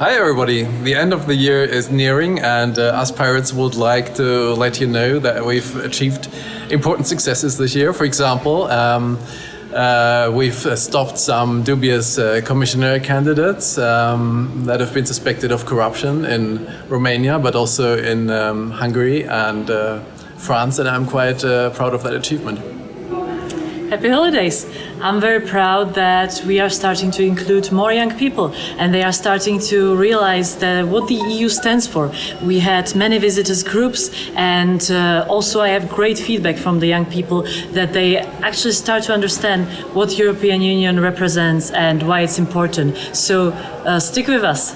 Hi everybody! The end of the year is nearing and uh, us pirates would like to let you know that we've achieved important successes this year. For example, um, uh, we've stopped some dubious uh, commissioner candidates um, that have been suspected of corruption in Romania but also in um, Hungary and uh, France and I'm quite uh, proud of that achievement. Happy holidays! I'm very proud that we are starting to include more young people and they are starting to realize that what the EU stands for. We had many visitors groups and uh, also I have great feedback from the young people that they actually start to understand what European Union represents and why it's important. So uh, stick with us.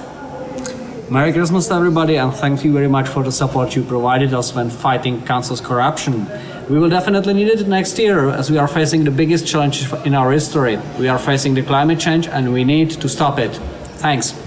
Merry Christmas to everybody and thank you very much for the support you provided us when fighting council's corruption. We will definitely need it next year as we are facing the biggest challenge in our history. We are facing the climate change and we need to stop it. Thanks.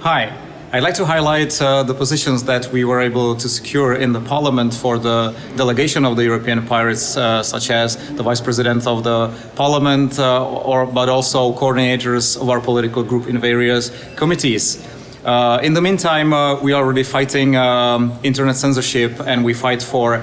Hi. I'd like to highlight uh, the positions that we were able to secure in the parliament for the delegation of the European Pirates, uh, such as the vice president of the parliament, uh, or, but also coordinators of our political group in various committees. Uh, in the meantime, uh, we are already fighting um, internet censorship and we fight for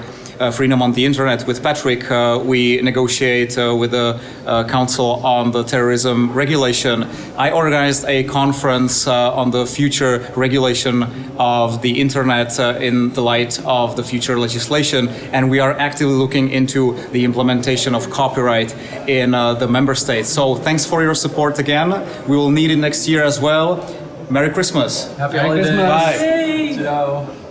freedom on the internet. With Patrick, uh, we negotiate uh, with the uh, Council on the terrorism regulation. I organized a conference uh, on the future regulation of the internet uh, in the light of the future legislation, and we are actively looking into the implementation of copyright in the member states. So thanks for your support again. We will need it next year as well. Merry Christmas. Happy Merry holidays! Christmas. Bye! Ciao!